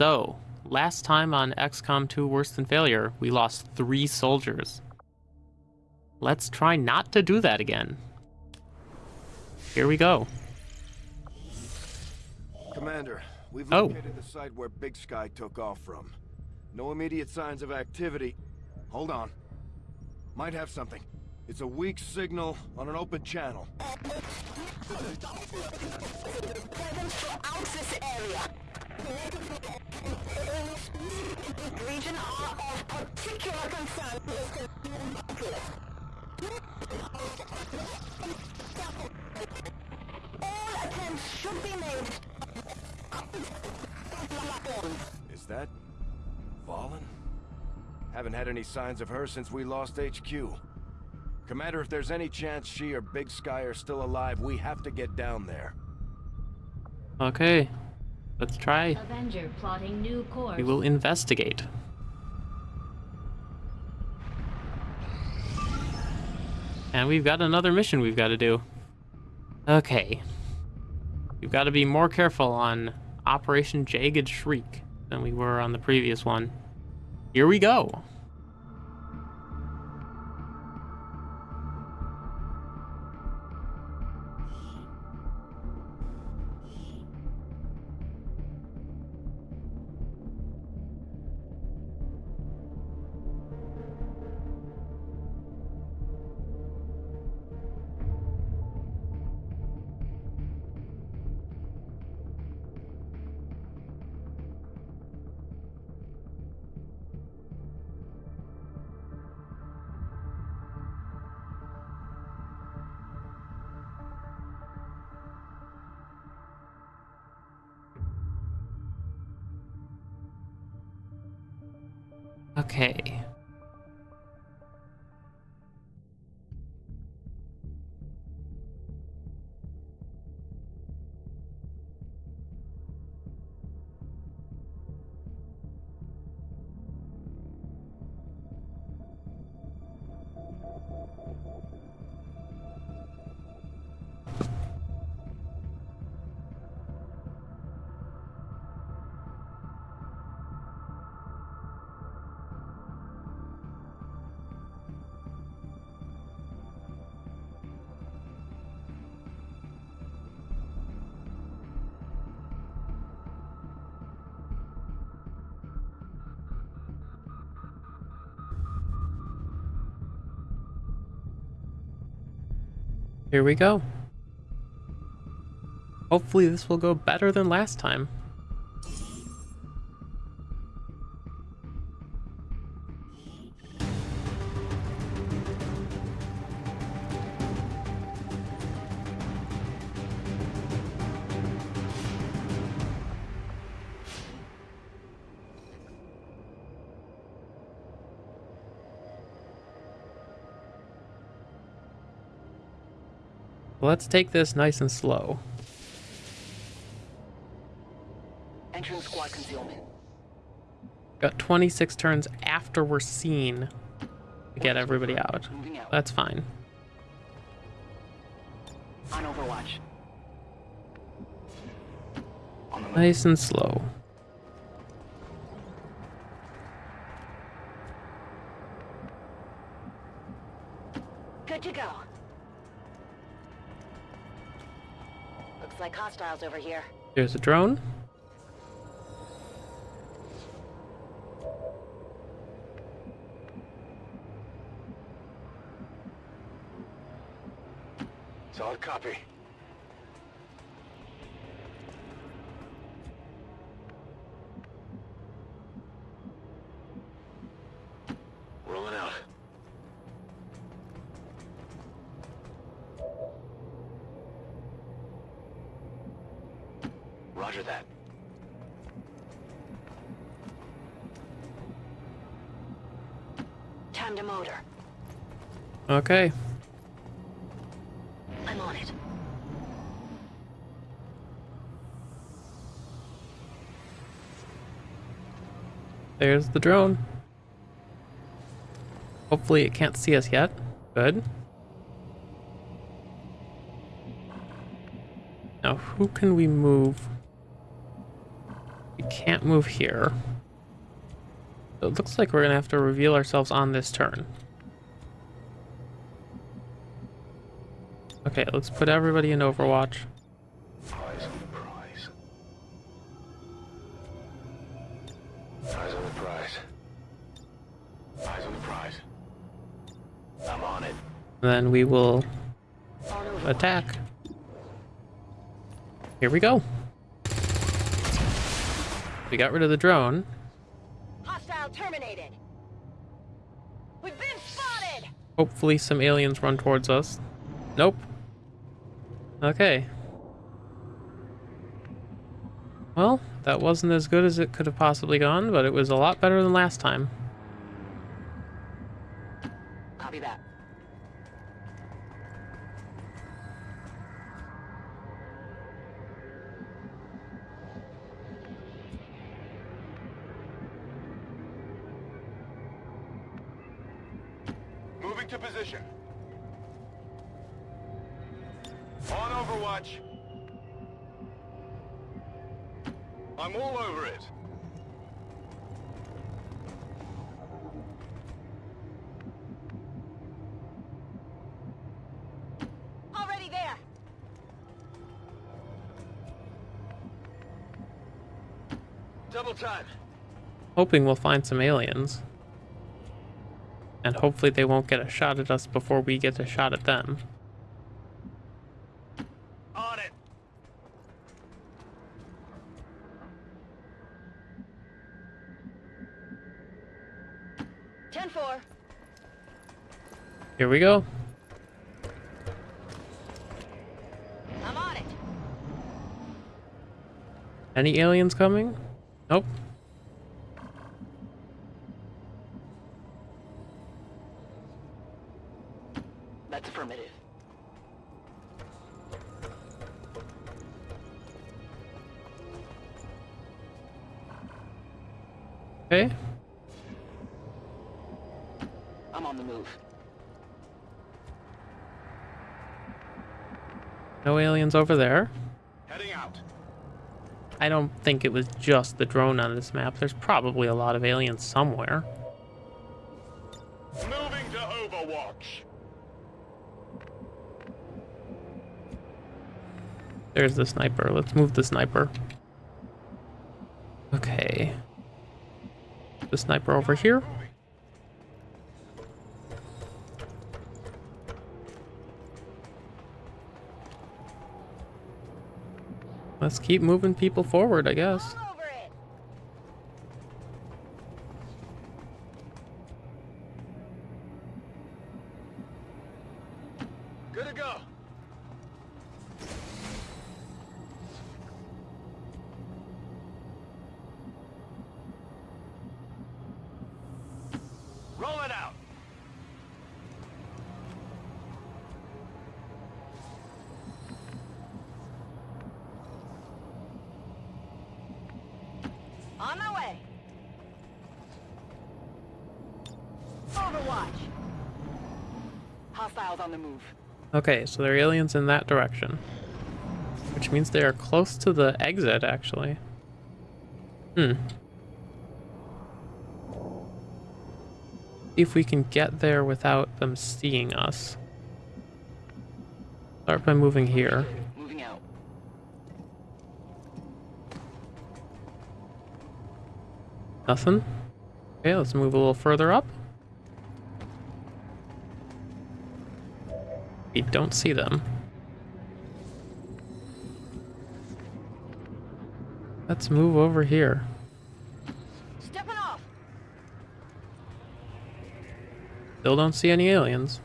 So, last time on XCOM 2 Worse Than Failure, we lost three soldiers. Let's try not to do that again. Here we go. Commander, we've Oh. located the site where Big Sky took off from. No immediate signs of activity. Hold on. Might have something. It's a weak signal on an open channel. Region are of particular concern. All attempts should be made. Is that... Vahlen? Haven't had any signs of her since we lost HQ. Commander, if there's any chance she or Big Sky are still alive, we have to get down there. Okay, let's try. Avenger plotting new course. We will investigate. And we've got another mission we've got to do. Okay. We've got to be more careful on Operation Jagged Shriek than we were on the previous one. Here we go. Okay. Here we go. Hopefully this will go better than last time. Let's take this nice and slow. Squad concealment. Got 26 turns after we're seen to get everybody out. Out. That's fine. On Overwatch. On. Nice and slow. Like hostiles over here. There's a drone. Solid copy. Time to motor. Okay. I'm on it. There's the drone. Hopefully it can't see us yet. Good. Now, who can we move We can't move here. It looks like we're gonna have to reveal ourselves on this turn. Okay, let's put everybody in Overwatch. Eyes on the prize. Eyes on the prize. Eyes on the prize. I'm on it. Then we will attack. Here we go. We got rid of the drone. Terminated. We've been spotted. Hopefully some aliens run towards us. Nope. Okay. Well, that wasn't as good as it could have possibly gone, but it was a lot better than last time. Double time. Hoping we'll find some aliens. And hopefully they won't get a shot at us before we get a shot at them. On it. Ten four. Here we go. I'm on it. Any aliens coming? Nope. That's affirmative. Okay. I'm on the move. No aliens over there. I don't think it was just the drone on this map. There's probably a lot of aliens somewhere. Moving to Overwatch. There's the sniper. Let's move the sniper. Okay. The sniper over here. Let's keep moving people forward, I guess. Good to go. Roll it out. On my way. Overwatch. Hostiles on the move. Okay, so there are aliens in that direction. Which means they are close to the exit, actually. Hmm. See if we can get there without them seeing us. Start by moving here. Moving out. Nothing? Okay, let's move a little further up. Don't see them. Let's move over here. Stepping off. Still don't see any aliens.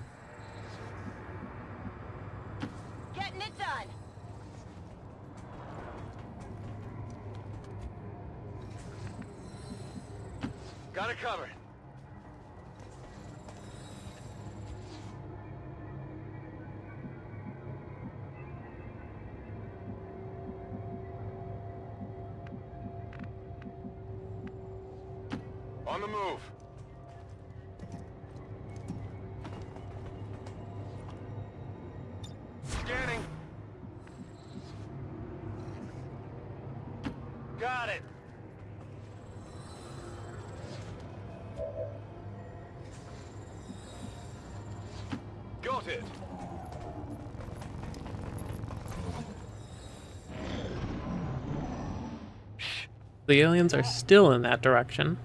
The aliens are still in that direction.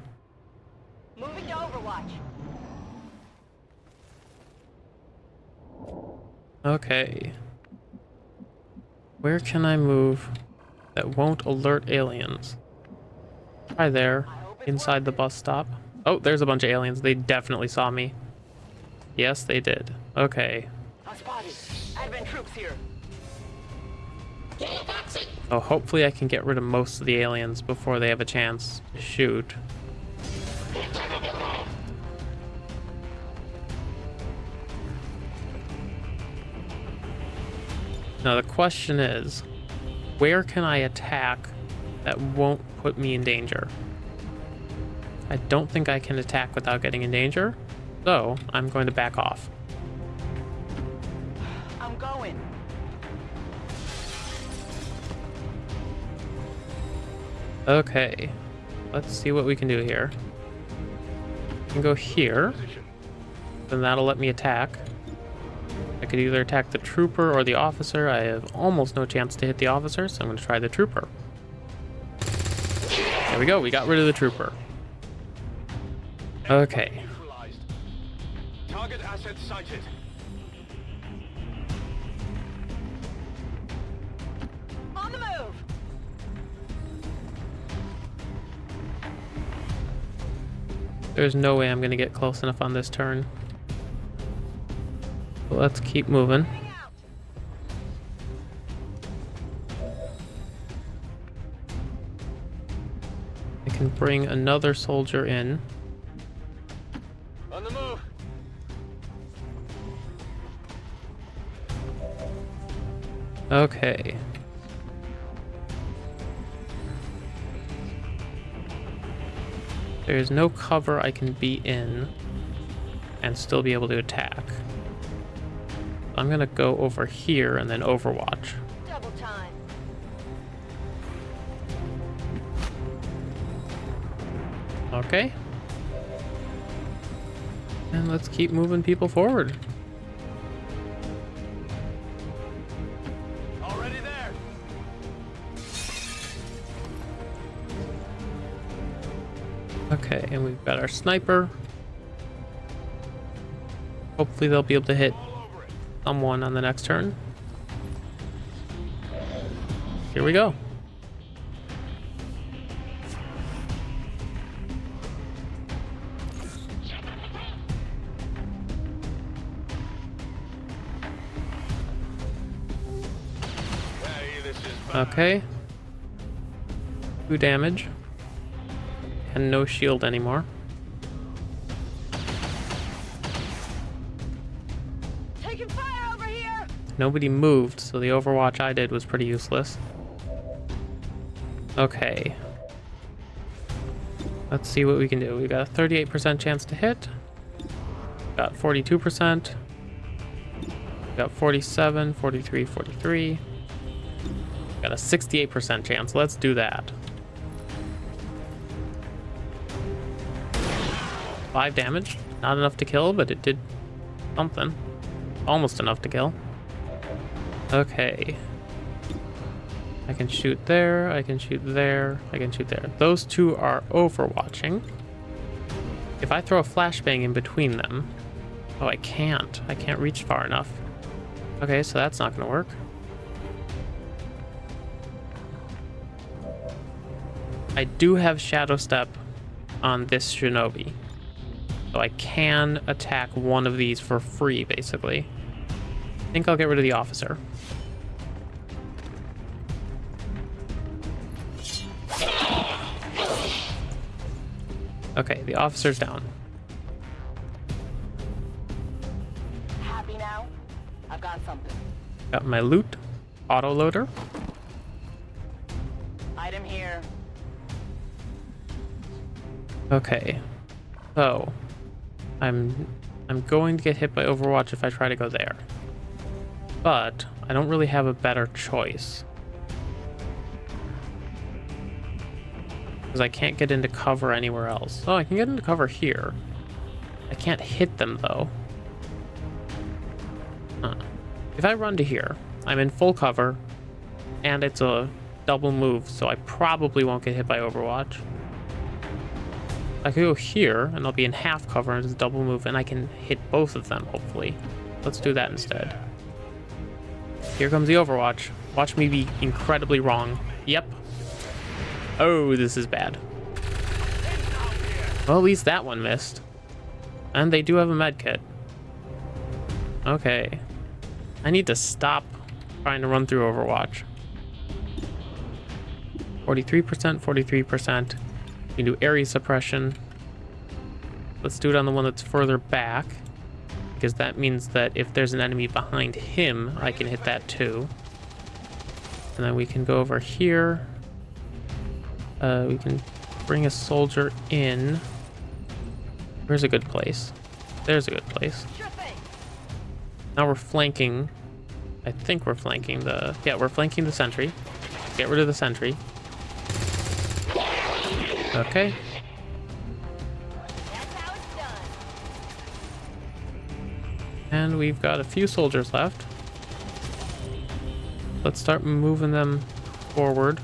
Moving to Overwatch. Okay. Where can I move that won't alert aliens? Try there, inside the bus stop. Oh, there's a bunch of aliens. They definitely saw me. Yes, they did. Okay. Spotted. Advent troops here. So hopefully I can get rid of most of the aliens before they have a chance to shoot. Now the question is, where can I attack that won't put me in danger? I don't think I can attack without getting in danger, so I'm going to back off. Okay, let's see what we can do here. We can go here, then that'll let me attack. I could either attack the trooper or the officer. I have almost no chance to hit the officer, so I'm going to try the trooper. There we go, we got rid of the trooper. Okay, Target asset sighted. There's no way I'm going to get close enough on this turn. But let's keep moving. I can bring another soldier in. On the move. Okay. There's no cover I can be in and still be able to attack. I'm gonna go over here and then overwatch. Double time. Okay. And let's keep moving people forward. Okay, and we've got our sniper. Hopefully they'll be able to hit All over it. someone on the next turn. Here we go. Hey, this is bad. Okay. Two damage. And no shield anymore. Taking fire over here. Nobody moved, so the overwatch I did was pretty useless. Okay. Let's see what we can do. We got a 38% chance to hit. Got 42%. Got 47, 43, 43. Got a 68% chance. Let's do that. Five damage. Not enough to kill, but it did something. Almost enough to kill. Okay. I can shoot there, I can shoot there, I can shoot there. Those two are overwatching. If I throw a flashbang in between them... Oh, I can't. I can't reach far enough. Okay, so that's not going to work. I do have Shadow Step on this Shinobi. So I can attack one of these for free, basically. I think I'll get rid of the officer. Okay, the officer's down. Happy now? I've got something. Got my loot, auto loader. Item here. Okay, so I'm I'm going to get hit by Overwatch if I try to go there, but I don't really have a better choice because I can't get into cover anywhere else. Oh, I can get into cover here. I can't hit them though. Huh. If I run to here, I'm in full cover, and it's a double move, so I probably won't get hit by Overwatch. I could go here, and I'll be in half cover, and a double move, and I can hit both of them, hopefully. Let's do that instead. Here comes the Overwatch. Watch me be incredibly wrong. Yep. Oh, this is bad. Well, at least that one missed. And they do have a med kit. Okay. I need to stop trying to run through Overwatch. 43%, 43%. Can do area suppression. Let's do it on the one that's further back. Because that means that if there's an enemy behind him, I can hit that too. And then we can go over here. Uh, we can bring a soldier in. Where's a good place? There's a good place. Now we're flanking. I think we're flanking the... Yeah, we're flanking the sentry. Get rid of the sentry. Okay. And we've got a few soldiers left. Let's start moving them forward.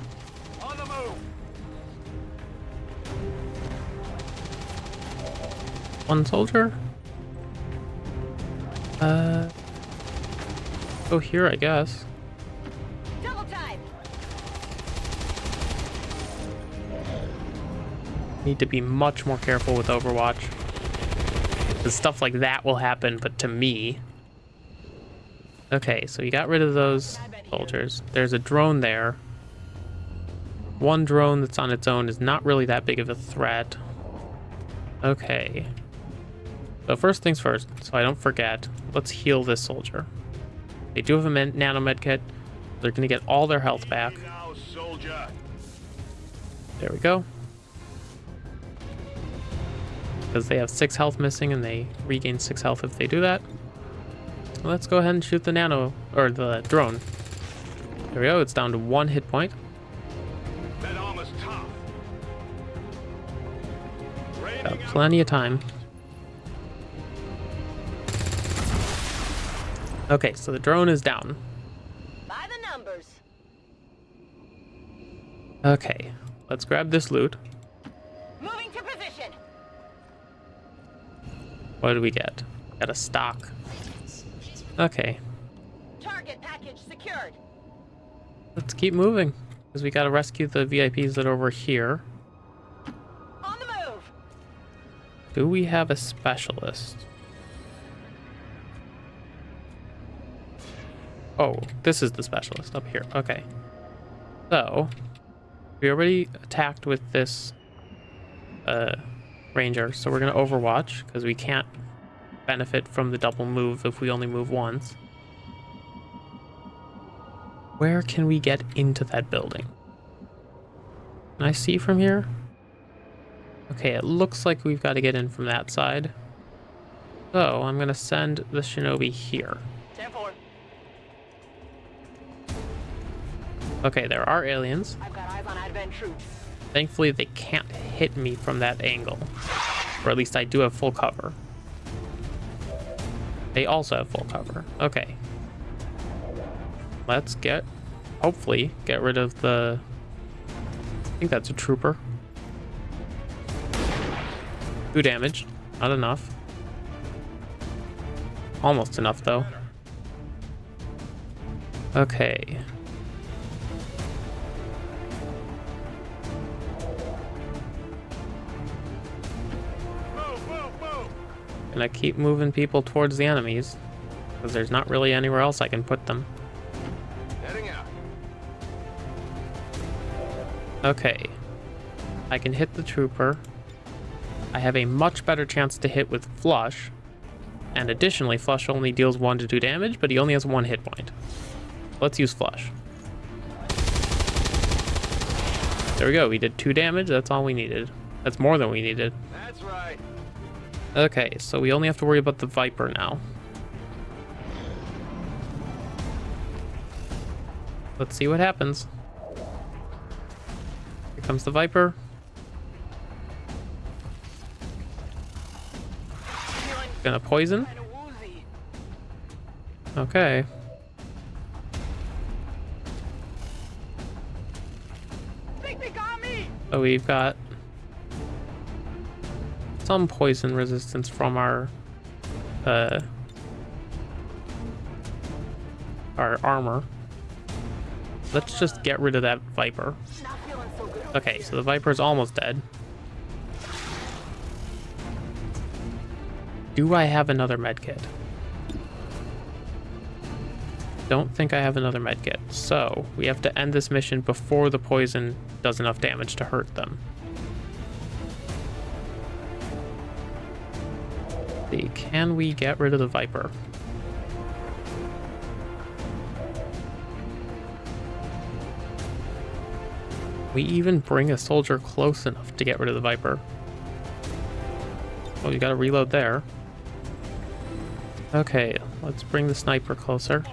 One soldier? Uh... Go here, I guess. Need to be much more careful with Overwatch. Stuff like that will happen, but to me. Okay, so you got rid of those soldiers. There's a drone there. One drone that's on its own is not really that big of a threat. Okay. So first things first, so I don't forget, let's heal this soldier. They do have a men- nano med kit. They're going to get all their health back. There we go. Because they have six health missing and they regain six health if they do that. Let's go ahead and shoot the nano, or the drone. There we go, it's down to one hit point. That armor's tough. Got plenty of time. Okay, so the drone is down. By the numbers. Okay, let's grab this loot. What did we get? Got a stock. Okay, Target package secured. let's keep moving. Because we gotta rescue the VIPs that are over here. On the move. Do we have a specialist? Oh, this is the specialist up here. Okay. So, we already attacked with this uh, ranger, so we're going to overwatch because we can't benefit from the double move if we only move once. Where can we get into that building? Can I see from here? Okay, it looks like we've got to get in from that side. So I'm going to send the shinobi here. 10 4. Okay, there are aliens. I've got eyes on Advent troops. Thankfully, they can't hit me from that angle. Or at least I do have full cover. They also have full cover. Okay. Let's get, hopefully, get rid of the... I think that's a trooper. Two damage. Not enough. Almost enough, though. Okay. And I keep moving people towards the enemies. Because there's not really anywhere else I can put them. Heading out. Okay. I can hit the trooper. I have a much better chance to hit with Flush. And additionally, Flush only deals 1 to 2 damage, but he only has 1 hit point. Let's use Flush. There we go. We did 2 damage. That's all we needed. That's more than we needed. That's right. Okay, so we only have to worry about the Viper now. Let's see what happens. Here comes the Viper. Gonna poison. kind of woozy. Okay. So we've got some poison resistance from our uh, our armor. Let's just get rid of that Viper. Okay, so the Viper's almost dead. Do I have another medkit? Don't think I have another medkit. So, we have to end this mission before the poison does enough damage to hurt them. See, can we get rid of the Viper? We even bring a soldier close enough to get rid of the Viper. Oh, you gotta reload there. Okay, let's bring the sniper closer.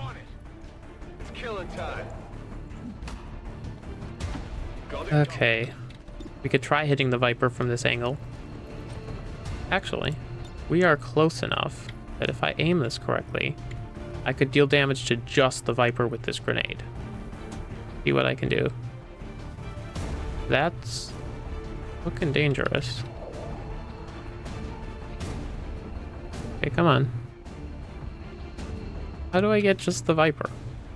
Okay. We could try hitting the Viper from this angle. Actually, we are close enough that if I aim this correctly, I could deal damage to just the Viper with this grenade. See what I can do. That's looking dangerous. Okay, come on. How do I get just the Viper?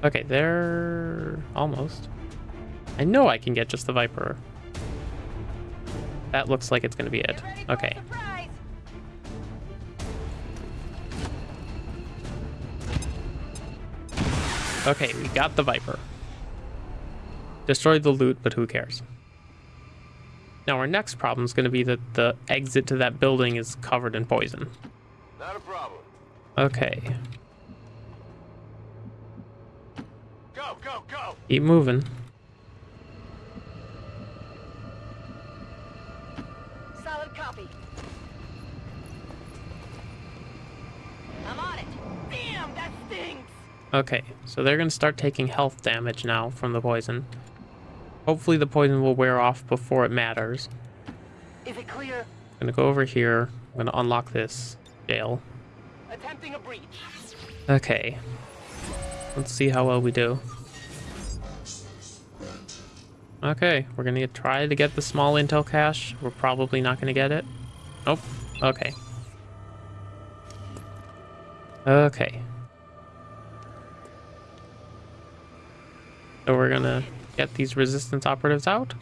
Okay, there... almost. I know I can get just the Viper. That looks like it's going to be it. Okay. Okay, we got the Viper. Destroyed the loot, but who cares? Now our next problem is going to be that the exit to that building is covered in poison. Not a problem. Okay, Go, go, go. keep moving. Okay, so they're going to start taking health damage now from the poison. Hopefully the poison will wear off before it matters. Is it clear? I'm going to go over here. I'm going to unlock this jail. Attempting a breach. Okay. Let's see how well we do. Okay, we're gonna try to get the small intel cache. We're probably not gonna get it. Nope. Okay. Okay. So we're gonna get these resistance operatives out.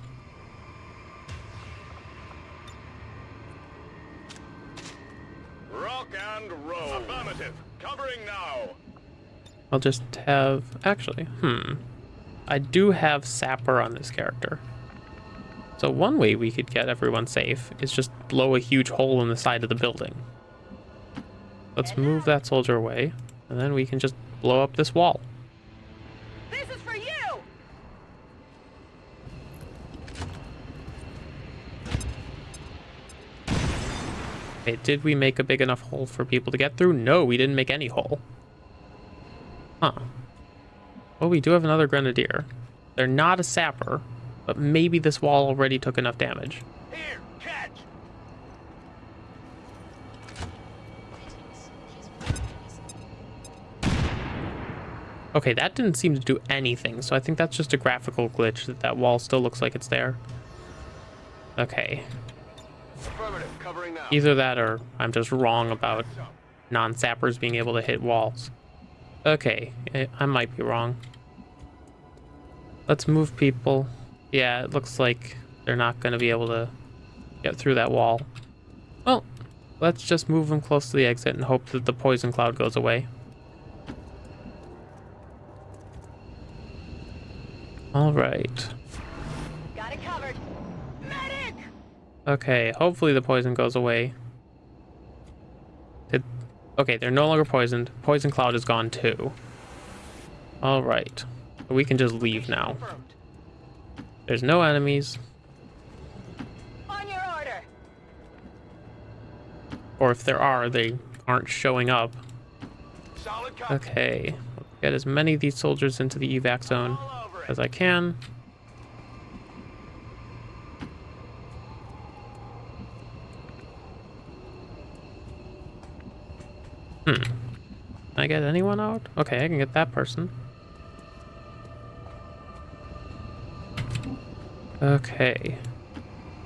Rock and roll. Affirmative. Covering now. I'll just have... Actually, hmm. I do have Sapper on this character. So one way we could get everyone safe is just blow a huge hole in the side of the building. Let's move that soldier away, and then we can just blow up this wall. This is for you. Okay, did we make a big enough hole for people to get through? No, we didn't make any hole. Huh. Well, we do have another grenadier. They're not a sapper, but maybe this wall already took enough damage. Here, catch. Okay, that didn't seem to do anything, so I think that's just a graphical glitch that that wall still looks like it's there. Okay, Affirmative. Covering now. Either that or I'm just wrong about non-sappers being able to hit walls. Okay, I might be wrong. Let's move people. Yeah, it looks like they're not going to be able to get through that wall. Well, let's just move them close to the exit and hope that the poison cloud goes away. All Okay, hopefully the poison goes away. Did, okay, they're no longer poisoned. Poison cloud is gone too. All right, we can just leave now. There's no enemies, On your order. or if there are, they aren't showing up. Okay, get as many of these soldiers into the evac zone All over it. as I can. Hmm. Can I get anyone out? Okay, I can get that person. Okay,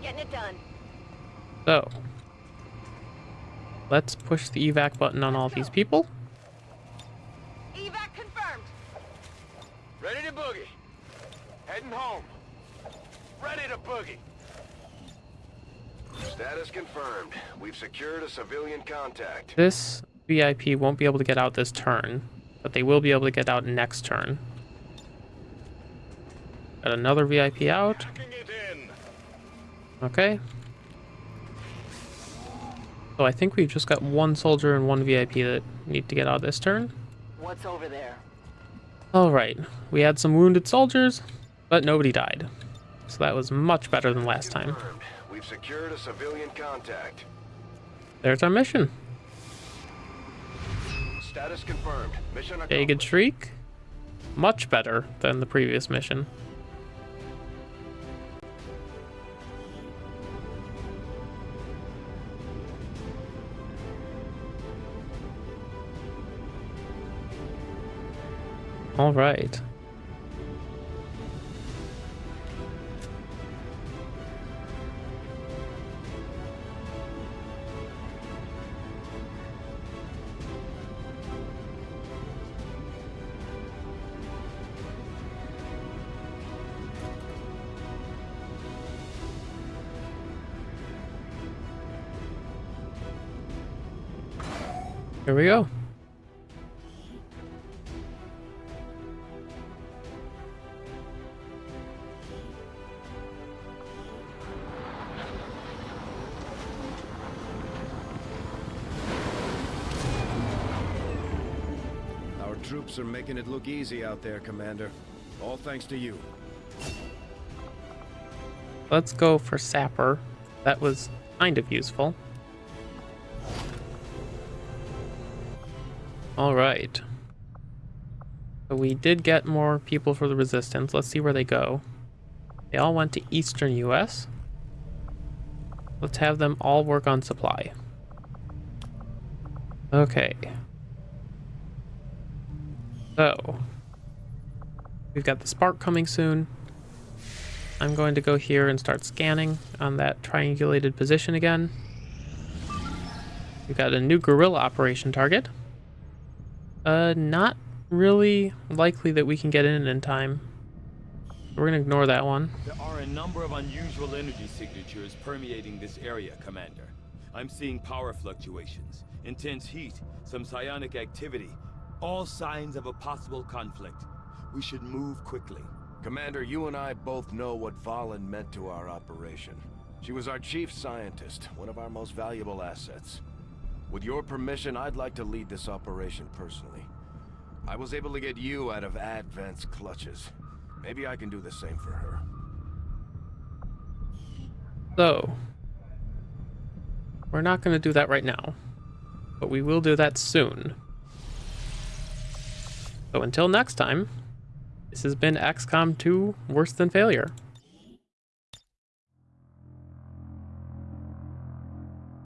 Getting it done. so let's push the evac button on all these people. Evac confirmed. Ready to boogie. Heading home. Ready to boogie. Status confirmed. We've secured a civilian contact. This VIP won't be able to get out this turn, but they will be able to get out next turn. Got another VIP out. Packing it in. Okay. So I think we've just got one soldier and one VIP that need to get out this turn. What's over there? Alright, we had some wounded soldiers, but nobody died. So that was much better than last time. We've secured a civilian contact. There's our mission. Status confirmed. Mission. Shriek. Much better than the previous mission. All right. We go. Our troops are making it look easy out there, Commander. All thanks to you. Let's go for Sapper. That was kind of useful. Alright. So we did get more people for the Resistance. Let's see where they go. They all went to Eastern US. Let's have them all work on supply. Okay. So, we've got the Spark coming soon. I'm going to go here and start scanning on that triangulated position again. We've got a new guerrilla operation target. Uh, not really likely that we can get in in time. We're gonna ignore that one. There are a number of unusual energy signatures permeating this area, Commander. I'm seeing power fluctuations, intense heat, some psionic activity, all signs of a possible conflict. We should move quickly. Commander, you and I both know what Vahlen meant to our operation. She was our chief scientist, one of our most valuable assets. With your permission, I'd like to lead this operation personally. I was able to get you out of Advent's clutches. Maybe I can do the same for her. So, we're not gonna do that right now, but we will do that soon. So until next time, this has been XCOM 2 Worse Than Failure.